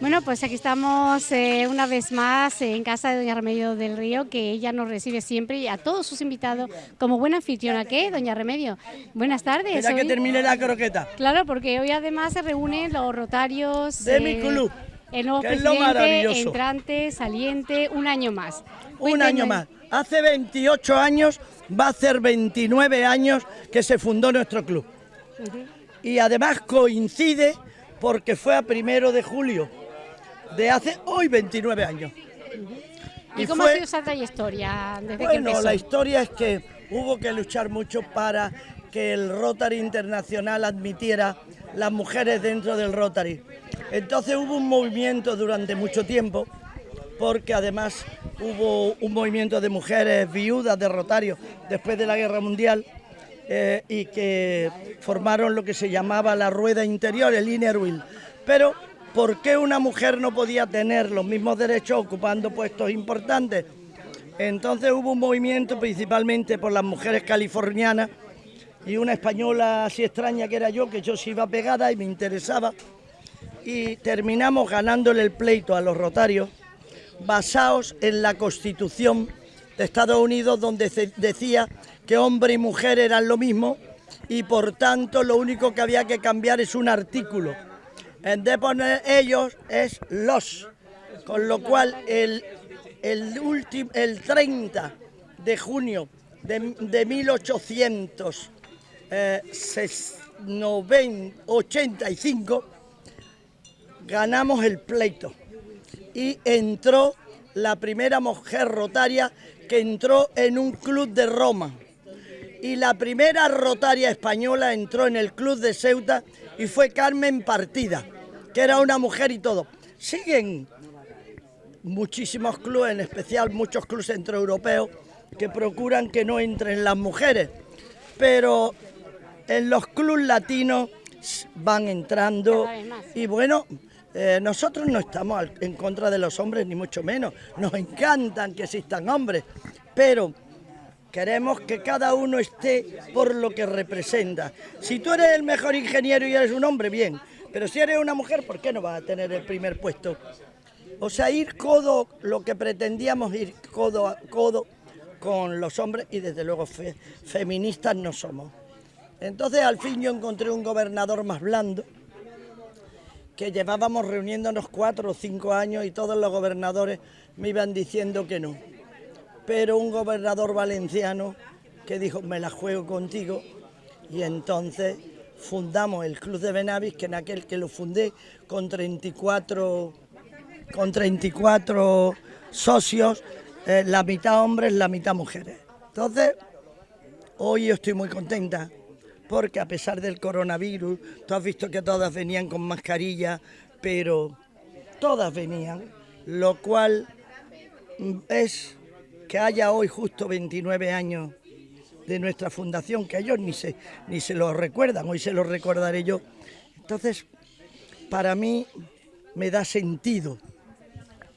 Bueno, pues aquí estamos eh, una vez más en casa de Doña Remedio del Río, que ella nos recibe siempre y a todos sus invitados como buena anfitriona. ¿Qué, Doña Remedio? Buenas tardes. Espera que termine la croqueta. Claro, porque hoy además se reúnen los rotarios... De mi club. El nuevo que es lo presidente, maravilloso. entrante, saliente, un año más. Un año más. Hace 28 años, va a hacer 29 años que se fundó nuestro club. Y además coincide porque fue a primero de julio de hace hoy 29 años. ¿Y, y cómo fue- ha sido esa trayectoria desde Bueno, la historia es que hubo que luchar mucho para que el Rotary Internacional admitiera las mujeres dentro del Rotary. Entonces hubo un movimiento durante mucho tiempo, porque además hubo un movimiento de mujeres viudas de Rotario después de la Guerra Mundial eh, y que formaron lo que se llamaba la rueda interior, el inner wheel. Pero, ¿por qué una mujer no podía tener los mismos derechos ocupando puestos importantes? Entonces hubo un movimiento principalmente por las mujeres californianas y una española así extraña que era yo, que yo sí iba pegada y me interesaba. Y terminamos ganándole el pleito a los rotarios basados en la Constitución de Estados Unidos donde se decía que hombre y mujer eran lo mismo y por tanto lo único que había que cambiar es un artículo. En vez de poner ellos es los. Con lo cual el, el, el 30 de junio de, de 1885 ganamos el pleito y entró la primera mujer rotaria que entró en un club de Roma. Y la primera rotaria española entró en el club de Ceuta y fue Carmen Partida, que era una mujer y todo. Siguen muchísimos clubes, en especial muchos clubes centroeuropeos, que procuran que no entren las mujeres. Pero en los clubes latinos van entrando y bueno, eh, nosotros no estamos en contra de los hombres, ni mucho menos. Nos encantan que existan hombres, pero queremos que cada uno esté por lo que representa. Si tú eres el mejor ingeniero y eres un hombre, bien. Pero si eres una mujer, ¿por qué no vas a tener el primer puesto? O sea, ir codo, lo que pretendíamos ir codo a codo con los hombres y desde luego fe- feministas no somos. Entonces al fin yo encontré un gobernador más blando, que llevábamos reuniéndonos cuatro o cinco años y todos los gobernadores me iban diciendo que no. Pero un gobernador valenciano que dijo, me la juego contigo, y entonces fundamos el Club de Benavis, que en aquel que lo fundé con 34, con 34 socios, eh, la mitad hombres, la mitad mujeres. Entonces, Hoy yo estoy muy contenta porque a pesar del coronavirus, tú has visto que todas venían con mascarilla, pero todas venían, lo cual mm, es que haya hoy justo 29 años de nuestra fundación, que ellos ni se, ni se lo recuerdan, hoy se lo recordaré yo. Entonces, para mí me da sentido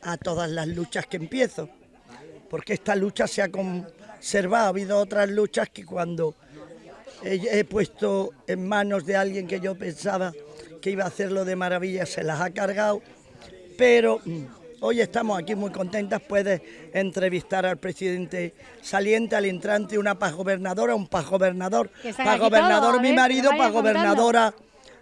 a todas las luchas que empiezo porque esta lucha se ha conservado. Ha habido otras luchas que cuando he, he puesto en manos de alguien que yo pensaba que iba a hacerlo de maravilla, se las ha cargado. Pero mm, hoy estamos aquí muy contentas. Puedes entrevistar al presidente saliente, al entrante, una paz gobernadora, un paz gobernador. Paz gobernador mi ver, marido, paz gobernadora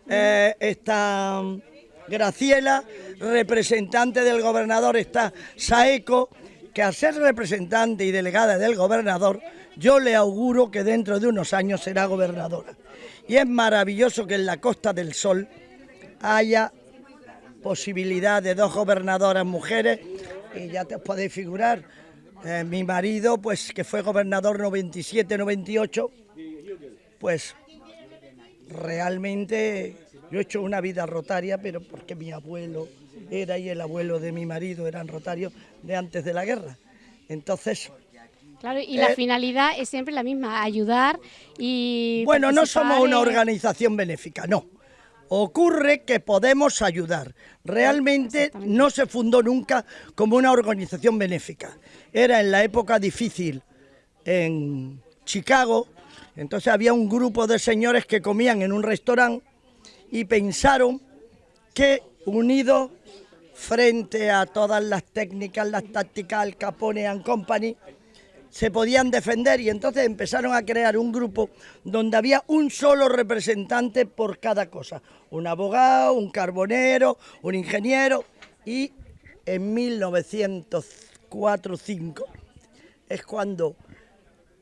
eh, está mm, Graciela, representante del gobernador está Saeco, que al ser representante y delegada del gobernador, yo le auguro que dentro de unos años será gobernadora. Y es maravilloso que en la Costa del Sol haya posibilidad de dos gobernadoras mujeres y ya te podéis figurar, eh, mi marido, pues que fue gobernador 97-98, pues realmente yo he hecho una vida rotaria, pero porque mi abuelo era y el abuelo de mi marido eran rotarios de antes de la guerra. Entonces, Claro, y la Eh, finalidad es siempre la misma, ayudar y... bueno, no somos una organización benéfica, no. Ocurre que podemos ayudar. Realmente no se fundó nunca como una organización benéfica. Era en la época difícil en Chicago, entonces había un grupo de señores que comían en un restaurante y pensaron que unidos frente a todas las técnicas, las tácticas, Al Capone and Company, se podían defender y entonces empezaron a crear un grupo donde había un solo representante por cada cosa, un abogado, un carbonero, un ingeniero y en 1904-5 es cuando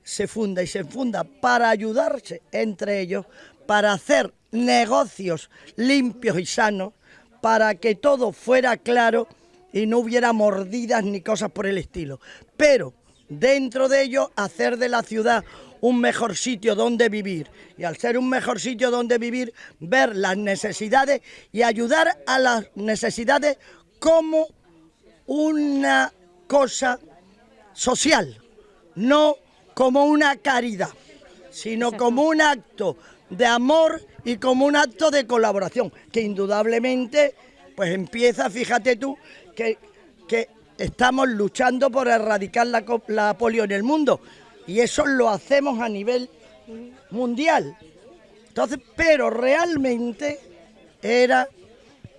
se funda y se funda para ayudarse entre ellos, para hacer negocios limpios y sanos, para que todo fuera claro y no hubiera mordidas ni cosas por el estilo. Pero dentro de ello hacer de la ciudad un mejor sitio donde vivir. Y al ser un mejor sitio donde vivir ver las necesidades y ayudar a las necesidades como una cosa social, no como una caridad, sino como un acto de amor y como un acto de colaboración, que indudablemente pues empieza, fíjate tú, que, que estamos luchando por erradicar la, polio en el mundo y eso lo hacemos a nivel mundial. Entonces, pero realmente era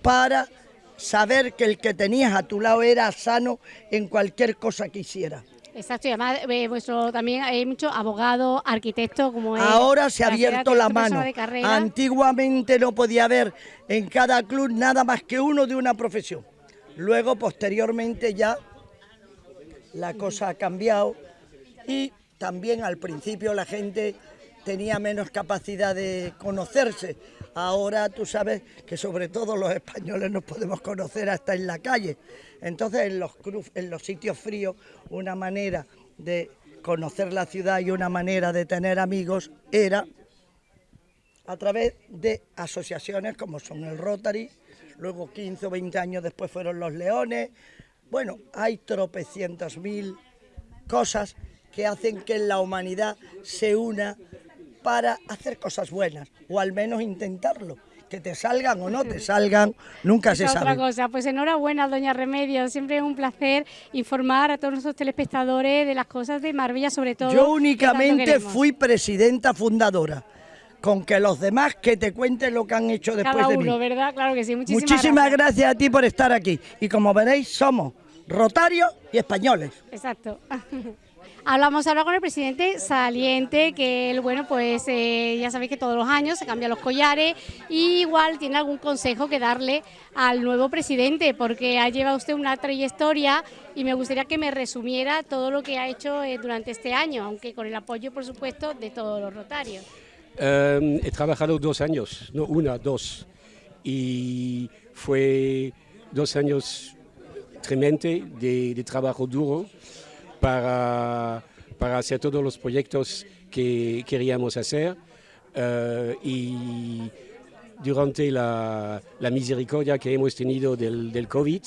para saber que el que tenías a tu lado era sano en cualquier cosa que hiciera. Exacto, y además eh, vuestro, también hay muchos abogados, arquitectos, como Ahora se ha abierto la mano. Antiguamente no podía haber en cada club nada más que uno de una profesión. Luego, posteriormente, ya la cosa ha cambiado y también al principio la gente tenía menos capacidad de conocerse. Ahora tú sabes que sobre todo los españoles nos podemos conocer hasta en la calle. Entonces en los, en los sitios fríos una manera de conocer la ciudad y una manera de tener amigos era a través de asociaciones como son el Rotary, luego 15 o 20 años después fueron los leones. Bueno, hay tropecientos mil cosas que hacen que la humanidad se una para hacer cosas buenas, o al menos intentarlo. Que te salgan o no te salgan, nunca se sabe. Otra cosa, pues enhorabuena, doña Remedio. Siempre es un placer informar a todos nuestros telespectadores de las cosas de Marbella, sobre todo. Yo únicamente fui presidenta fundadora con que los demás que te cuenten lo que han hecho después Cada de uno, ¿verdad? Claro que sí. Muchísimas, Muchísimas gracias. a ti por estar aquí. Y como veréis, somos rotarios y españoles. Exacto. Hablamos ahora con el presidente saliente, que él, bueno, pues eh, ya sabéis que todos los años se cambian los collares y igual tiene algún consejo que darle al nuevo presidente, porque ha llevado usted una trayectoria y me gustaría que me resumiera todo lo que ha hecho eh, durante este año, aunque con el apoyo, por supuesto, de todos los rotarios. Em, he trabajado dos años, no una, dos. Y fue dos años tremendos de, trabajo duro para, para, hacer todos los proyectos que queríamos hacer. Eh, y durante la, misericordia que hemos tenido del, COVID,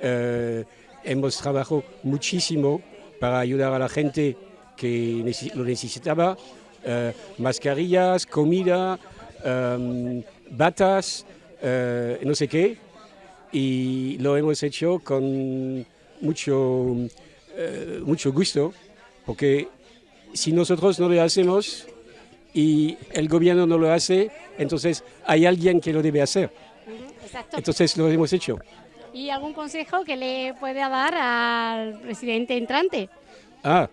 eh, hemos trabajado muchísimo para ayudar a la gente que lo necesitaba eh, mascarillas, comida, em, batas, eh, no sé qué, y lo hemos hecho con mucho, eh, mucho gusto, porque si nosotros no lo hacemos y el gobierno no lo hace, entonces hay alguien que lo debe hacer. Entonces lo hemos hecho. ¿Y algún consejo que le puede dar al presidente entrante? Ah,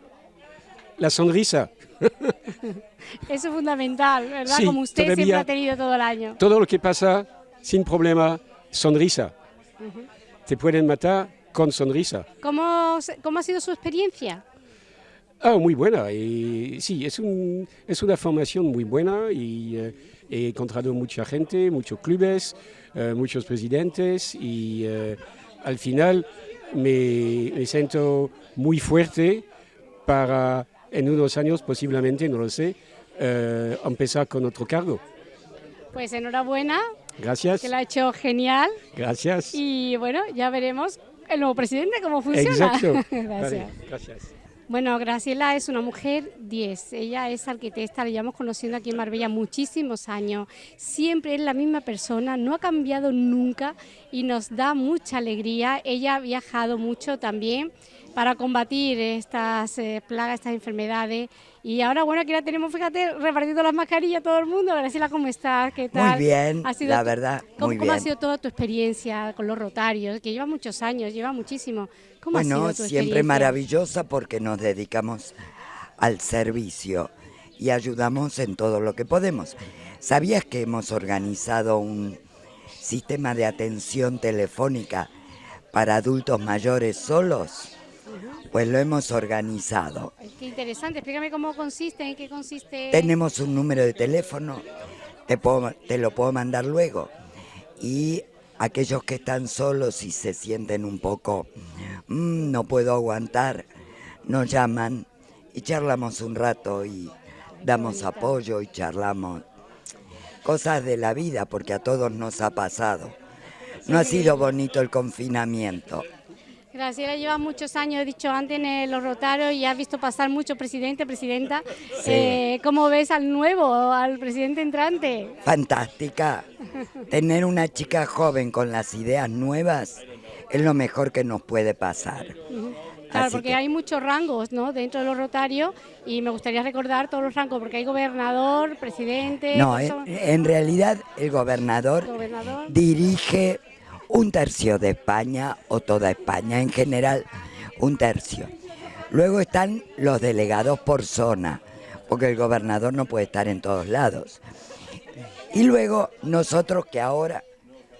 la sonrisa. Eso es fundamental, ¿verdad? Como usted siempre ha tenido todo el año. Todo lo que pasa sin problema, sonrisa. Te pueden matar con sonrisa. ¿Cómo, cómo ha sido su experiencia? Ah, muy buena. Y, sí, es, un, es una formación muy buena y eh, he encontrado mucha gente, muchos clubes, eh, muchos presidentes y eh, al final me, me siento muy fuerte para en unos años posiblemente, no lo sé, eh, empezar con otro cargo. Pues enhorabuena. Gracias. Que lo ha hecho genial. Gracias. Y bueno, ya veremos el nuevo presidente cómo funciona. Exacto. Gracias. gracias. Bueno, Graciela es una mujer 10. Ella es arquitecta, la llevamos conociendo aquí en Marbella muchísimos años. Siempre es la misma persona, no ha cambiado nunca y nos da mucha alegría. Ella ha viajado mucho también para combatir estas eh, plagas, estas enfermedades. Y ahora, bueno, aquí la tenemos, fíjate, repartiendo las mascarillas a todo el mundo. Graciela, ¿cómo estás? ¿Qué tal? Muy bien, la verdad, ¿cómo, muy ¿Cómo ha sido toda tu experiencia con los rotarios? Que lleva muchos años, lleva muchísimo. ¿Cómo Bueno, ha sido tu siempre experiencia? maravillosa porque nos dedicamos al servicio y ayudamos en todo lo que podemos. ¿Sabías que hemos organizado un sistema de atención telefónica para adultos mayores solos? Pues lo hemos organizado. Qué interesante, explícame cómo consiste, en qué consiste. Tenemos un número de teléfono, te, puedo- te lo puedo mandar luego. Y aquellos que están solos y se sienten un poco, "Mm, no puedo aguantar, nos llaman y charlamos un rato y damos apoyo y charlamos cosas de la vida, porque a todos nos ha pasado. No ha sido bonito el confinamiento. Graciela lleva muchos años, he dicho antes, en los Rotarios y has visto pasar mucho presidente, presidenta. Sí. Eh, ¿Cómo ves al nuevo, al presidente entrante? Fantástica. Tener una chica joven con las ideas nuevas es lo mejor que nos puede pasar. Claro, porque que- hay muchos rangos ¿no? dentro de los Rotarios y me gustaría recordar todos los rangos, porque hay gobernador, presidente, No, en, en realidad el gobernador gobernador. dirige un tercio de España o toda España, en general un tercio. Luego están los delegados por zona, porque el gobernador no puede estar en todos lados. Y luego nosotros que ahora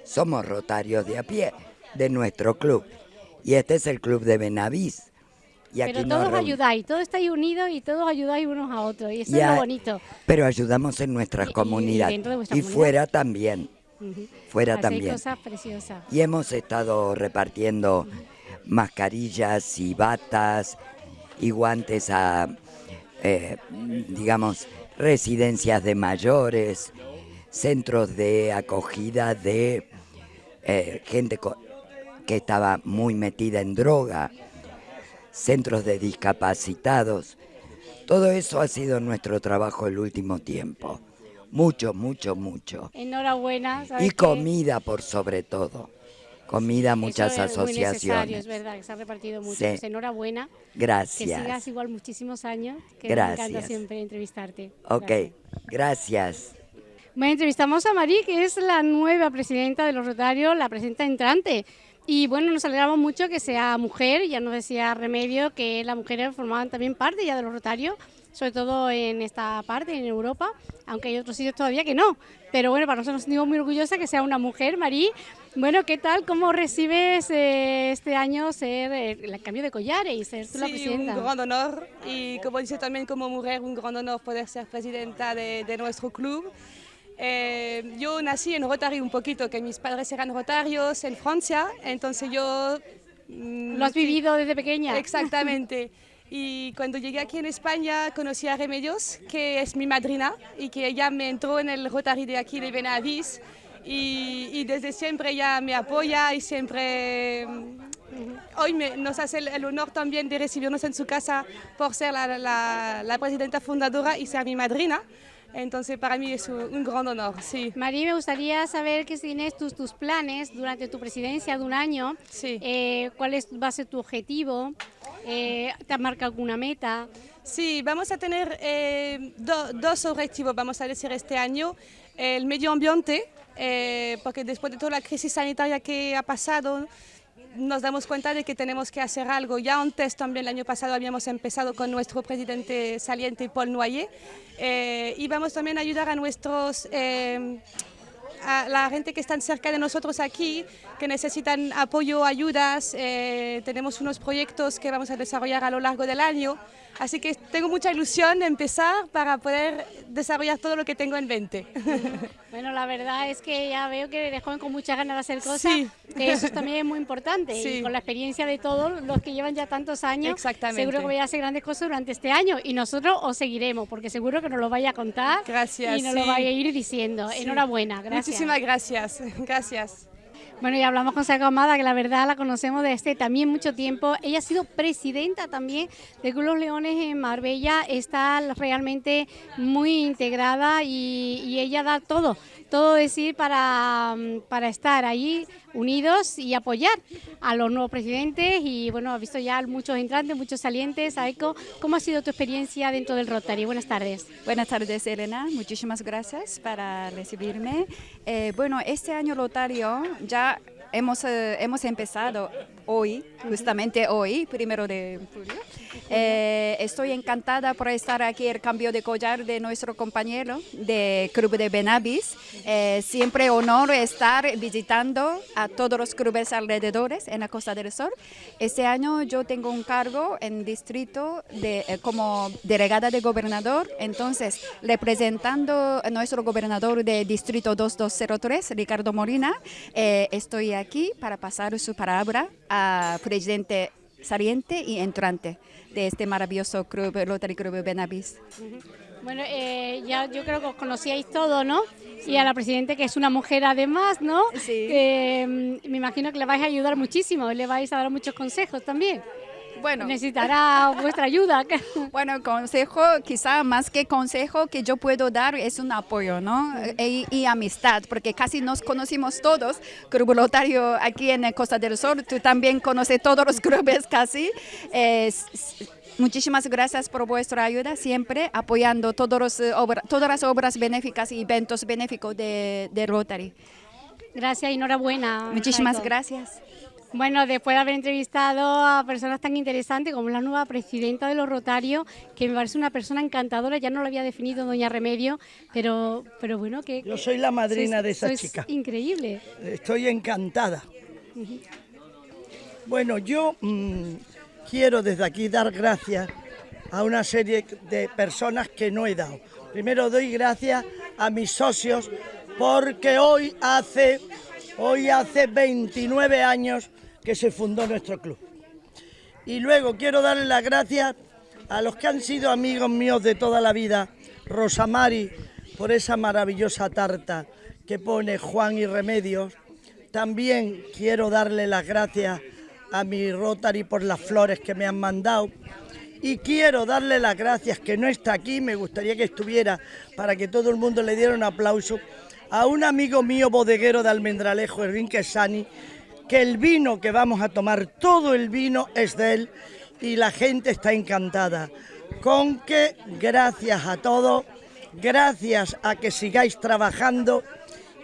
somos rotarios de a pie de nuestro club. Y este es el club de Benavís. Y Pero todos ayudáis, todos estáis unidos y todos ayudáis unos a otros y eso es lo bonito. Pero ayudamos en nuestra Y- y- y comunidad. y fuera también. Fuera también. cosas preciosas. Y hemos estado repartiendo mascarillas y batas y guantes a, eh, digamos, residencias de mayores, centros de acogida de eh, gente que estaba muy metida en droga, centros de discapacitados. Todo eso ha sido nuestro trabajo el último tiempo. Mucho, mucho, mucho. Enhorabuena. ¿sabes Y qué? comida por sobre todo. Comida, muchas Eso es muy necesario, asociaciones. es verdad, que se ha repartido mucho. Sí. Pues enhorabuena. Que sigas Gracias. igual muchísimos años, que me encanta Gracias. siempre entrevistarte. Ok, Gracias. gracias. Bueno, entrevistamos a Marí, que es la nueva presidenta de los Rotarios, la presidenta entrante. Y bueno, nos alegramos mucho que sea mujer, ya nos decía Remedio que las mujeres formaban también parte ya de los Rotarios, sobre todo en esta parte, en Europa, aunque hay otros sitios todavía que no. Pero bueno, para nosotros nos sentimos muy orgullosa que sea una mujer, Marí. Bueno, ¿qué tal? ¿Cómo recibes eh, este año ser eh, el cambio de collares y ser tú la Sí, un presidenta? gran honor y como dice también como mujer, un gran honor poder ser presidenta de, de nuestro club. Eh, yo nací en Rotary un poquito, que mis padres eran rotarios en Francia, entonces yo... mm, ¿Lo has vivido desde pequeña? Exactamente. Y cuando llegué aquí en España conocí a Remedios, que es mi madrina y que ella me entró en el Rotary de aquí de Benavís y, y desde siempre ella me apoya y siempre... mm, Hoy me- nos hace el, el honor también de recibirnos en su casa por ser la, la- la presidenta fundadora y ser mi madrina. Entonces para mí es un, un gran honor, sí. María, me gustaría saber qué tienes tus, tus planes durante tu presidencia de un año. Sí. Eh, ¿Cuál es, va a ser tu objetivo? Eh, ¿Te has marcado alguna meta? Sí, vamos a tener eh, do- dos objetivos, vamos a decir, este año. El medio ambiente, eh, porque después de toda la crisis sanitaria que ha pasado, nos damos cuenta de que tenemos que hacer algo. Ya antes también el año pasado habíamos empezado con nuestro presidente saliente Paul Noyer eh, y vamos también a ayudar a nuestros... eh, a la gente que están cerca de nosotros aquí, que necesitan apoyo, ayudas. eh, tenemos unos proyectos que vamos a desarrollar a lo largo del año. Así que tengo mucha ilusión de empezar para poder desarrollar todo lo que tengo en mente. Bueno, la verdad es que ya veo que eres joven con muchas ganas de hacer cosas, Sí. que eso también es muy importante. Y Sí. con la experiencia de todos los que llevan ya tantos años, seguro que vais a hacer grandes cosas durante este año. Y nosotros os seguiremos, porque seguro que nos lo vais a contar Gracias, y nos lo sí. vais a ir diciendo. Enhorabuena, gracias. Muchísimas gracias. Gracias. Bueno, y hablamos con Saco Amada, que la verdad la conocemos desde también mucho tiempo. Ella ha sido presidenta también de Club Los Leones en Marbella. Está realmente muy integrada y, y ella da todo, todo decir para, para estar ahí unidos y apoyar a los nuevos presidentes y bueno, ha visto ya muchos entrantes, muchos salientes. Aiko, ¿cómo ha sido tu experiencia dentro del Rotary? Buenas tardes. Buenas tardes, Elena. Muchísimas gracias para recibirme. Eh, bueno, este año Rotario ya hemos, eh, hemos empezado hoy, justamente hoy, primero de julio. Eh, estoy encantada por estar aquí, el cambio de collar de nuestro compañero de Club de Benabis. Eh, siempre honor estar visitando a todos los clubes alrededores en la Costa del Sol. Este año yo tengo un cargo en distrito de, eh, como delegada de gobernador, entonces representando a nuestro gobernador de distrito 2203, Ricardo Molina, estoy aquí para pasar su palabra a presidente saliente y entrante de este maravilloso club, Rotary Club Benavis. Bueno, eh, ya yo creo que os conocíais todo, ¿no? Y a la presidenta, que es una mujer además, ¿no? Sí. Eh, me imagino que le vais a ayudar muchísimo, le vais a dar muchos consejos también. Bueno. Necesitará vuestra ayuda. Bueno, consejo, quizá más que consejo que yo puedo dar es un apoyo, ¿no? Y, y amistad, porque casi nos conocimos todos. Club Lotario aquí en Costa del Sol, tú también conoces todos los clubes casi. Muchísimas gracias por vuestra ayuda, siempre apoyando todos los, eh, obra, todas las obras benéficas y eventos benéficos de, de Rotary. Gracias y enhorabuena. Muchísimas gracias. Bueno, después de haber entrevistado a personas tan interesantes como la nueva presidenta de los Rotarios, que me parece una persona encantadora, ya no lo había definido doña Remedio, pero, pero bueno, que... Yo soy la madrina sois- de esa chica. Increíble. Estoy encantada. Bueno, yo mm, quiero desde aquí dar gracias a una serie de personas que no he dado. Primero doy gracias a mis socios porque hoy hace, hoy hace 29 años que se fundó nuestro club. Y luego quiero darle las gracias a los que han sido amigos míos de toda la vida, Rosamari, por esa maravillosa tarta que pone Juan y Remedios. También quiero darle las gracias a mi Rotary por las flores que me han mandado. Y quiero darle las gracias, que no está aquí, me gustaría que estuviera para que todo el mundo le diera un aplauso, a un amigo mío bodeguero de Almendralejo, Erwin Quesani, que el vino que vamos a tomar, todo el vino es de él y la gente está encantada. Con que gracias a todos, gracias a que sigáis trabajando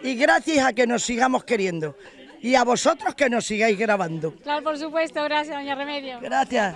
y gracias a que nos sigamos queriendo. Y a vosotros que nos sigáis grabando. Claro, por supuesto, gracias, doña Remedio. Gracias.